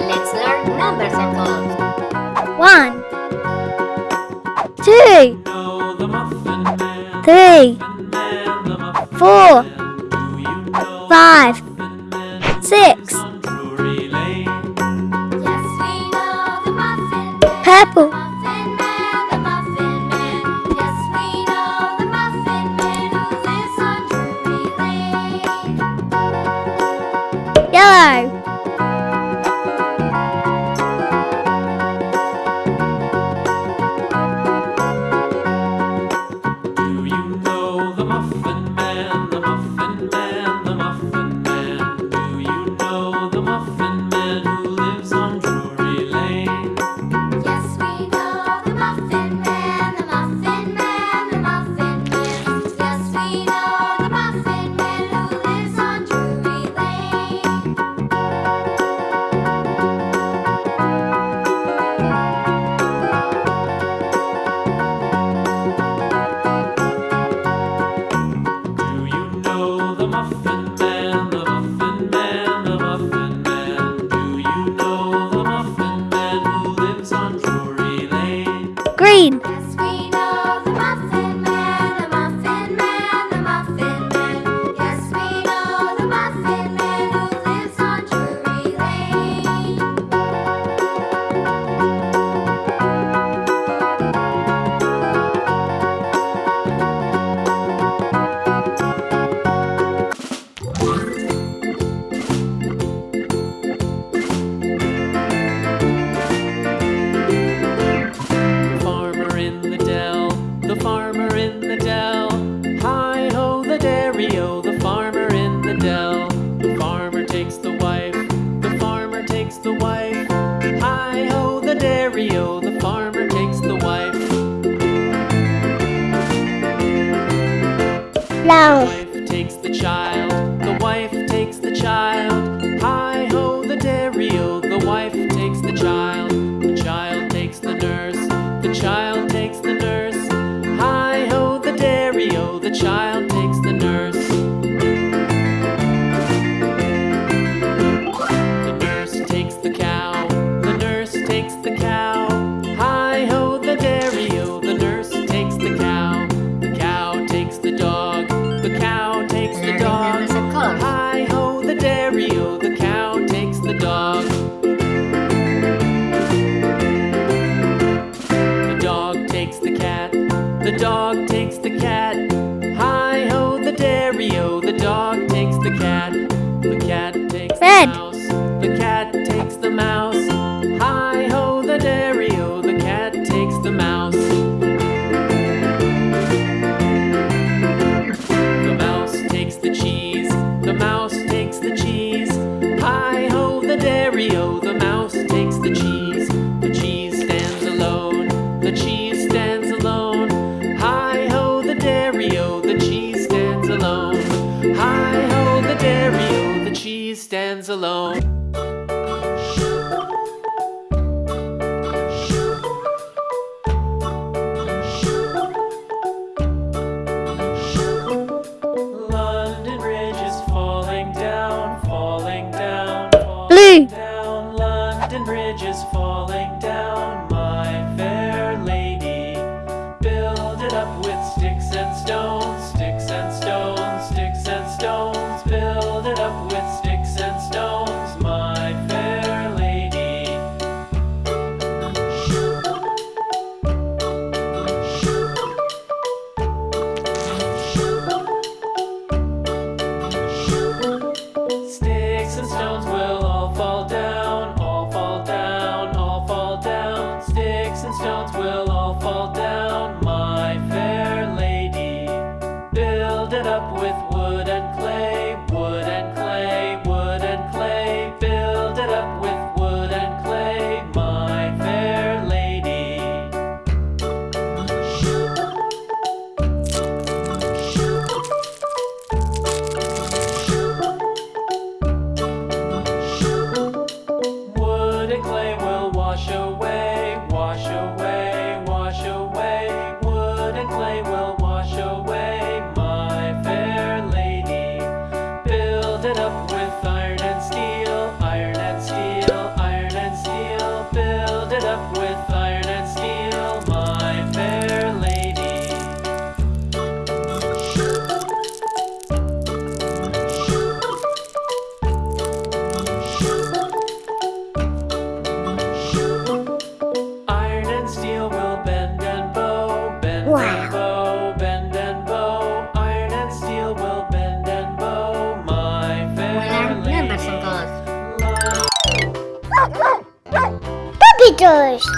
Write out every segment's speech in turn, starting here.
Let's learn numbers and colors. One, two, three, four, five, six. Purple. Hi ho, the dairy, oh, the cheese stands alone. stones will all fall down. 对。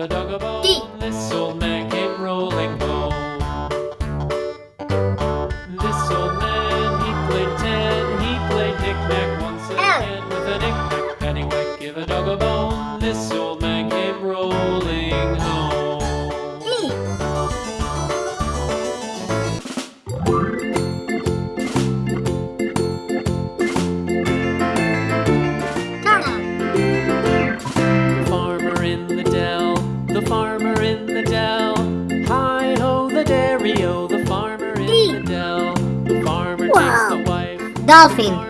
a dog a bone. Gee. This old man came rolling home. This old man, he played ten. He played knick-knack once again with a knick-knack, penny-whack. Give a dog a bone. This old man. dolphin.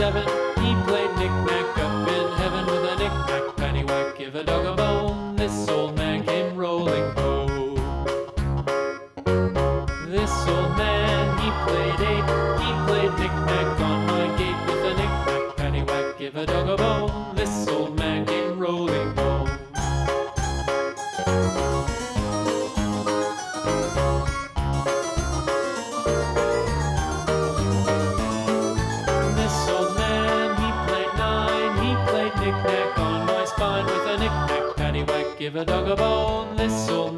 he played knick-knack up a dog a bone, this old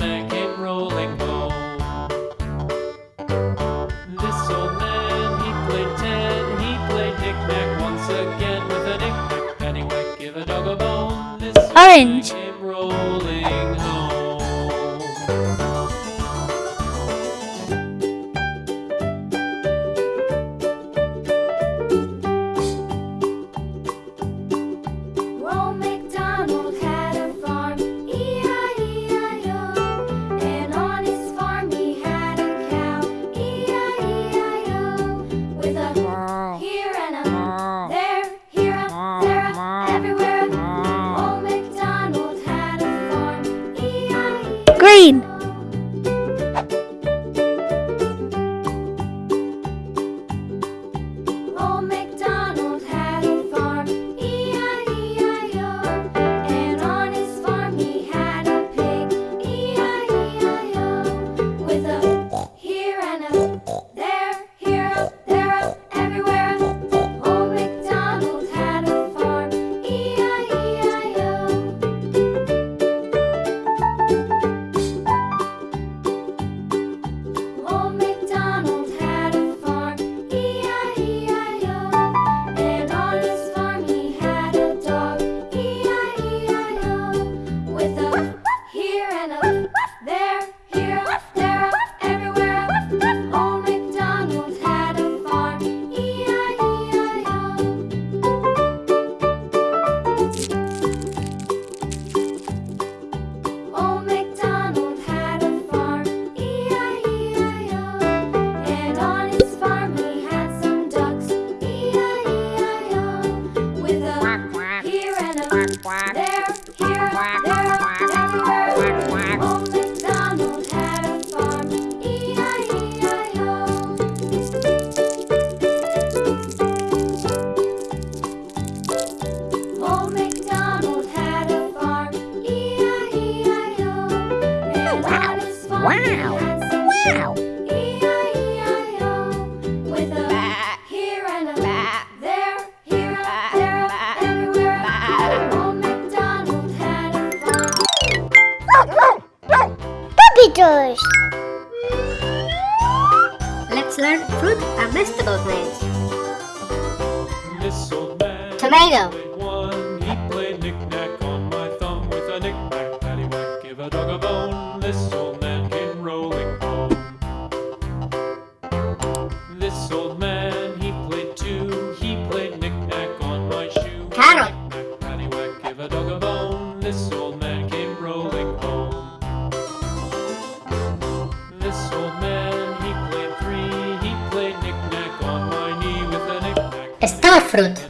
knick-knack.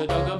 A dog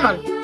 Vamos.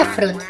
afro.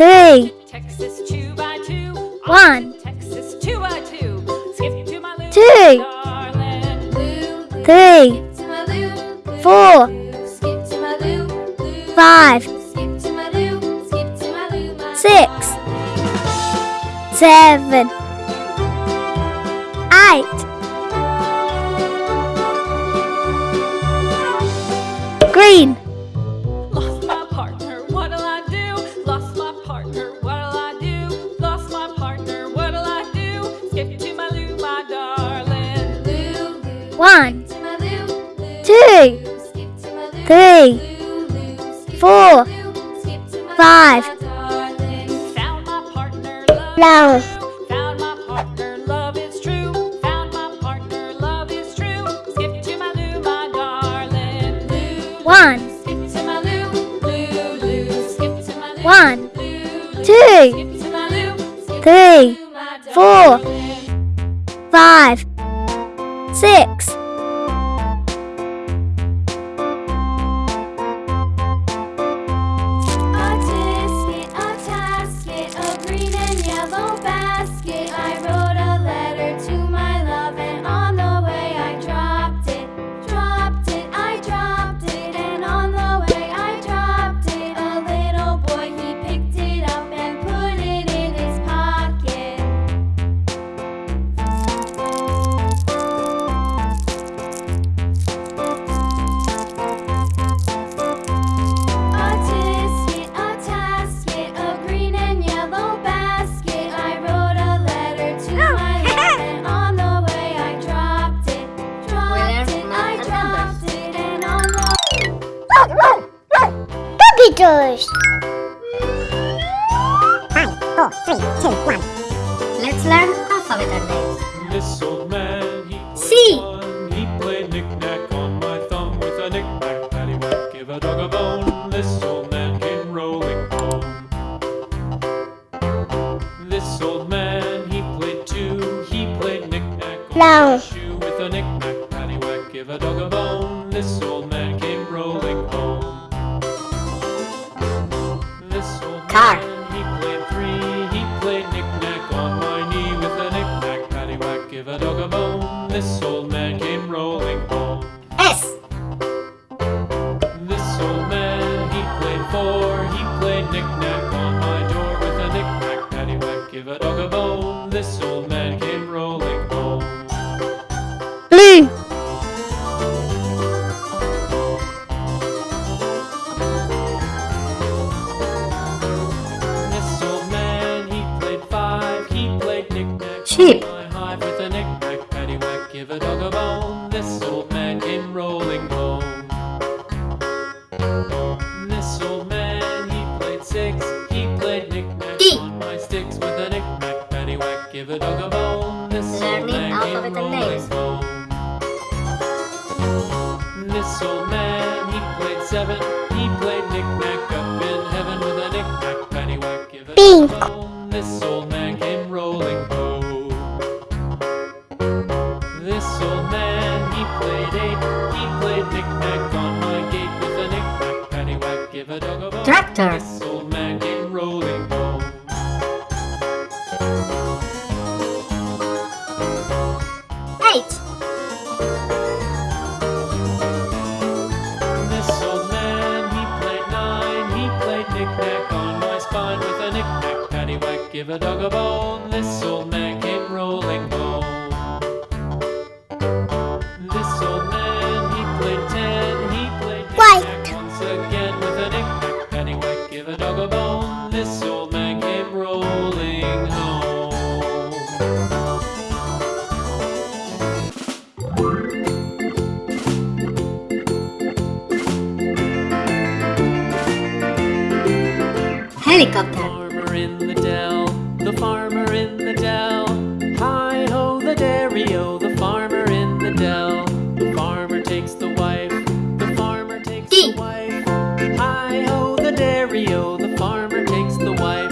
three, Texas two by two. One. Texas two by two. Skip to my two. Three. Four. Skip to my five. Skip to my skip to my six. Seven. Eight. Green. five, six, Five, four, three, two, one. Let's learn alphabet names. This old man, he C. One. He played knick-knack on my thumb with a knick-knack, paddywhack, give a dog a bone. This old man came rolling home. This old man, he played two, he played knick-knack. Long. Tractor. Mario, the farmer in the dell. The farmer takes the wife, the farmer takes the wife. Hi ho, the Dario, the farmer takes the wife.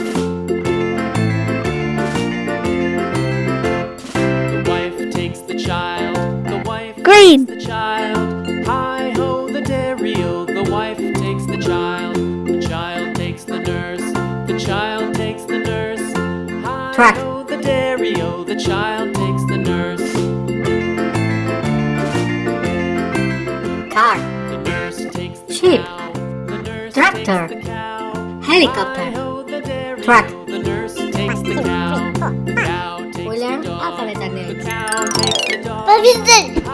The wife takes the child, the wife Green. takes the child. Hi ho, the Dario, the wife takes the child. The child takes the nurse, the child takes the nurse. Hi ho, the Dario, the child takes Helicopter. Helicopter. Truck. We learn alphabet names Babysitting!